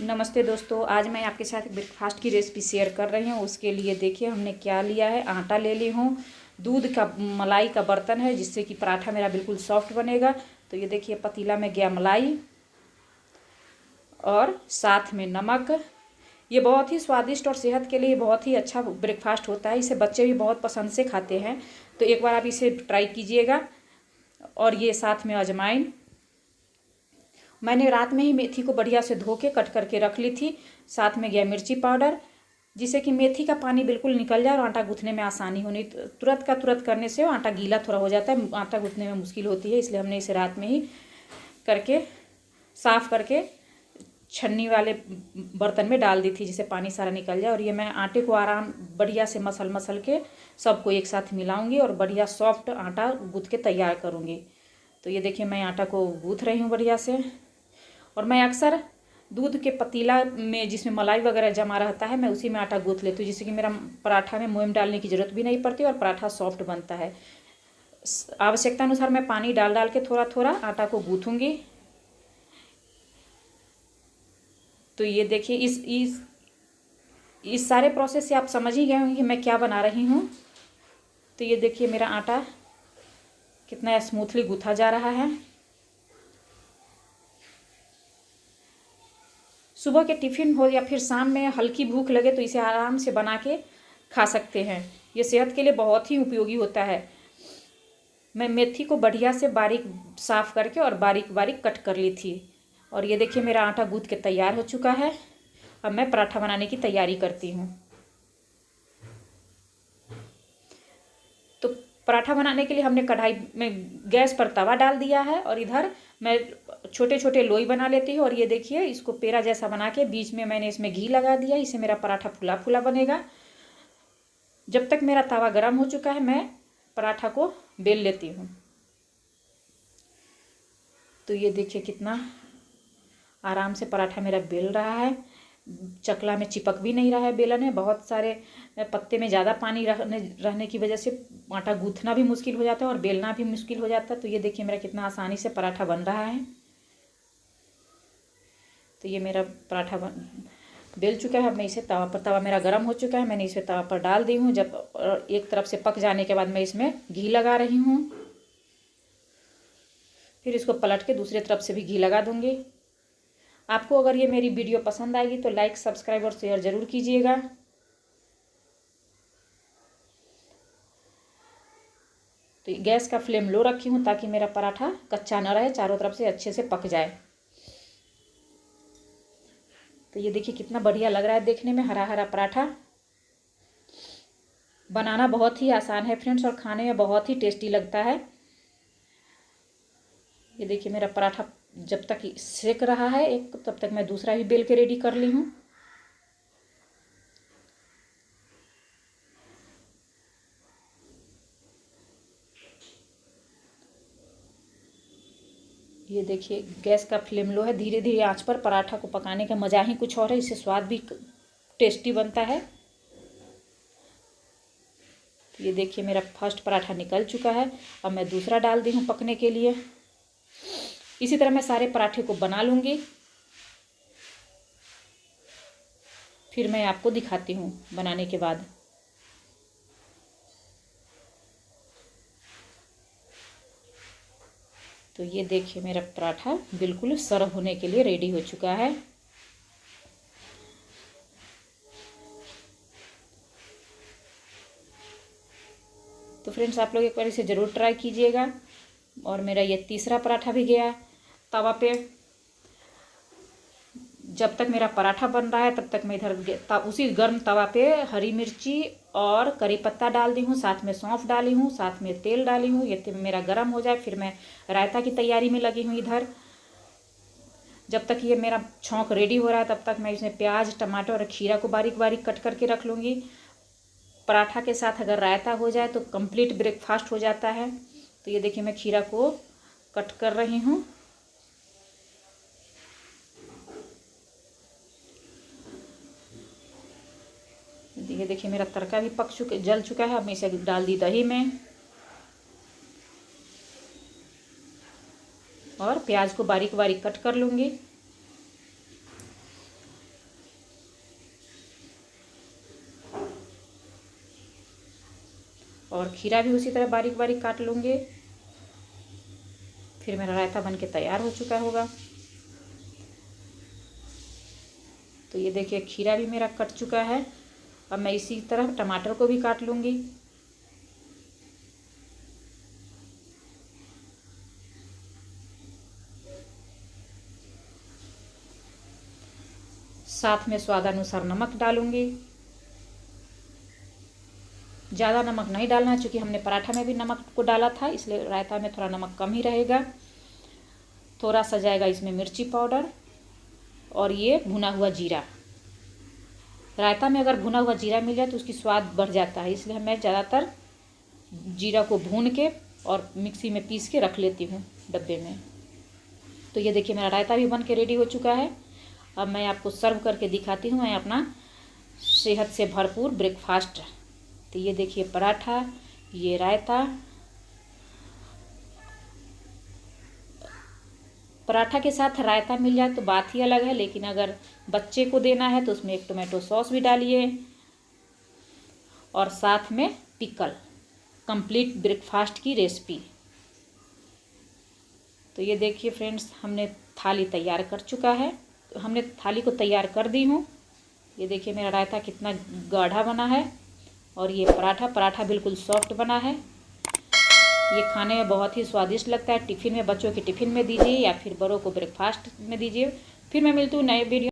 नमस्ते दोस्तों, आज मैं आपके साथ ब्रेकफास्ट की रेसिपी शेयर कर रही हूँ। उसके लिए देखिए, हमने क्या लिया है? आटा ले ली हूँ। दूध का, मलाई का बर्तन है, जिससे कि पराठा मेरा बिल्कुल सॉफ्ट बनेगा। तो ये देखिए, पतीला में गया मलाई और साथ में नमक। ये बहुत ही स्वादिष्ट और सेहत के लिए बहुत ही अच्छा ब्रेकफास्ट होता है। इसे बच्चे भी बहुत पसंद से खाते हैं। तो एक बार आप इसे ट्राई कीजिएगा। और ये साथ में अजमाइन। मैंने रात में ही मेथी को बढ़िया से धो के कट करके रख ली थी। साथ में गया मिर्ची पाउडर, जिससे कि मेथी का पानी बिल्कुल निकल जाए और आटा गूँथने में आसानी होनी तुरंत का तुरंत करने से आटा गीला थोड़ा हो जाता है, आटा गूँथने में मुश्किल होती है, इसलिए हमने इसे रात में ही करके, साफ़ करके छन्नी वाले बर्तन में डाल दी थी, जिससे पानी सारा निकल जाए। और ये मैं आटे को आराम, बढ़िया से मसल मसल के सबको एक साथ मिलाऊँगी और बढ़िया सॉफ्ट आटा गूँथ के तैयार करूँगी। तो ये देखिए, मैं आटा को गूँथ रही हूँ बढ़िया से। और मैं अक्सर दूध के पतीला में जिसमें मलाई वगैरह जमा रहता है, मैं उसी में आटा गूँथ लेती हूँ, जिससे कि मेरा पराठा में मोम डालने की ज़रूरत भी नहीं पड़ती और पराठा सॉफ्ट बनता है। आवश्यकता अनुसार मैं पानी डाल डाल के थोड़ा थोड़ा आटा को गूँथूँगी। तो ये देखिए, इस इस इस सारे प्रोसेस से आप समझ ही गए होंगे कि मैं क्या बना रही हूँ। तो ये देखिए, मेरा आटा कितना स्मूथली गूथा जा रहा है। सुबह के टिफ़िन हो या फिर शाम में हल्की भूख लगे तो इसे आराम से बना के खा सकते हैं। ये सेहत के लिए बहुत ही उपयोगी होता है। मैं मेथी को बढ़िया से बारीक साफ़ करके और बारीक बारीक कट कर ली थी। और ये देखिए मेरा आटा गूँथ के तैयार हो चुका है। अब मैं पराठा बनाने की तैयारी करती हूँ तो पराठा बनाने के लिए हमने कढ़ाई में गैस पर तवा डाल दिया है और इधर मैं छोटे छोटे लोई बना लेती हूँ और ये देखिए, इसको पेड़ा जैसा बना के बीच में मैंने इसमें घी लगा दिया इसे मेरा पराठा फुला फुला बनेगा। जब तक मेरा तवा गर्म हो चुका है, मैं पराठा को बेल लेती हूँ। तो ये देखिए कितना आराम से पराठा मेरा बेल रहा है। चकला में चिपक भी नहीं रहा है बेलन में बहुत सारे पत्ते में ज़्यादा पानी रहने रहने की वजह से आटा गूँथना भी मुश्किल हो जाता है और बेलना भी मुश्किल हो जाता है। तो ये देखिए मेरा कितना आसानी से पराठा बन रहा है। तो ये मेरा पराठा बन, बेल चुका है, अब मैं इसे तवा पर, तवा मेरा गर्म हो चुका है, मैंने इसे तवा पर डाल दी हूँ। जब एक तरफ़ से पक जाने के बाद मैं इसमें घी लगा रही हूँ। फिर इसको पलट के दूसरी तरफ़ से भी घी लगा दूँगी। आपको अगर ये मेरी वीडियो पसंद आएगी तो लाइक सब्सक्राइब और शेयर ज़रूर कीजिएगा। तो गैस का फ्लेम लो रखी हूँ ताकि मेरा पराठा कच्चा ना रहे, चारों तरफ़ से अच्छे से पक जाए। तो ये देखिए कितना बढ़िया लग रहा है देखने में हरा हरा पराठा। बनाना बहुत ही आसान है फ्रेंड्स और खाने में बहुत ही टेस्टी लगता है। ये देखिए मेरा पराठा जब तक सेक रहा है एक, तब तक मैं दूसरा भी बेल के रेडी कर ली हूँ। ये देखिए, गैस का फ्लेम लो है धीरे धीरे आँच पर पराठा को पकाने का मज़ा ही कुछ और है, इससे स्वाद भी टेस्टी बनता है। ये देखिए, मेरा फ़र्स्ट पराठा निकल चुका है, अब मैं दूसरा डाल दी हूँ पकने के लिए। इसी तरह मैं सारे पराठे को बना लूँगी। फिर मैं आपको दिखाती हूँ बनाने के बाद। तो ये देखिए, मेरा पराठा बिल्कुल सर्व होने के लिए रेडी हो चुका है। तो फ्रेंड्स, आप लोग एक बार इसे ज़रूर ट्राई कीजिएगा। और मेरा ये तीसरा पराठा भी गया। तवा पे जब तक मेरा पराठा बन रहा है, तब तक मैं इधर उसी गर्म तवा पे हरी मिर्ची और करी पत्ता डाल दी हूँ, साथ में सौंफ डाली हूँ, साथ में तेल डाली हूँ, ये मेरा गर्म हो जाए, फिर मैं रायता की तैयारी में लगी हूँ इधर। जब तक ये मेरा छौंक रेडी हो रहा है, तब तक मैं इसमें प्याज, टमाटर और खीरा को बारीक बारीक कट करके रख लूँगी। पराठा के साथ अगर रायता हो जाए तो कंप्लीट ब्रेकफास्ट हो जाता है। तो ये देखिए मैं खीरा को कट कर रही हूँ। ये देखिए, मेरा तड़का भी पक चुके, जल चुका है। अब मैं इसे डाल दी दही में। और प्याज को बारीक बारीक कट कर लूँगी। और खीरा भी उसी तरह बारीक बारीक काट लूँगी। फिर मेरा रायता बन के तैयार हो चुका होगा। तो ये देखिए, खीरा भी मेरा कट चुका है। अब मैं इसी तरह टमाटर को भी काट लूँगी। साथ में स्वादानुसार नमक डालूँगी। ज़्यादा नमक नहीं डालना क्योंकि हमने पराठा में भी नमक को डाला था, इसलिए रायता में थोड़ा नमक कम ही रहेगा। थोड़ा सा जाएगा इसमें मिर्ची पाउडर और ये भुना हुआ जीरा। रायता में अगर भुना हुआ जीरा मिल जाए तो उसकी स्वाद बढ़ जाता है, इसलिए मैं ज़्यादातर जीरा को भून के और मिक्सी में पीस के रख लेती हूँ डब्बे में। तो ये देखिए मेरा रायता भी बन के रेडी हो चुका है। अब मैं आपको सर्व करके दिखाती हूँ, मैं अपना सेहत से भरपूर ब्रेकफास्ट। तो ये देखिए पराठा, ये रायता पराठा के साथ रायता मिल जाए तो बात ही अलग है, लेकिन अगर बच्चे को देना है तो उसमें एक टोमेटो सॉस भी डालिए। और साथ में पिकल, कंप्लीट ब्रेकफास्ट की रेसिपी। तो ये देखिए फ्रेंड्स, हमने थाली तैयार कर चुका है। हमने थाली को तैयार कर दी हूँ। ये देखिए मेरा रायता कितना गाढ़ा बना है। और ये पराठा पराठा बिल्कुल सॉफ्ट बना है। ये खाने में बहुत ही स्वादिष्ट लगता है। टिफ़िन में, बच्चों के टिफ़िन में दीजिए या फिर बड़ों को ब्रेकफास्ट में दीजिए। फिर मैं मिलती हूँ नए वीडियो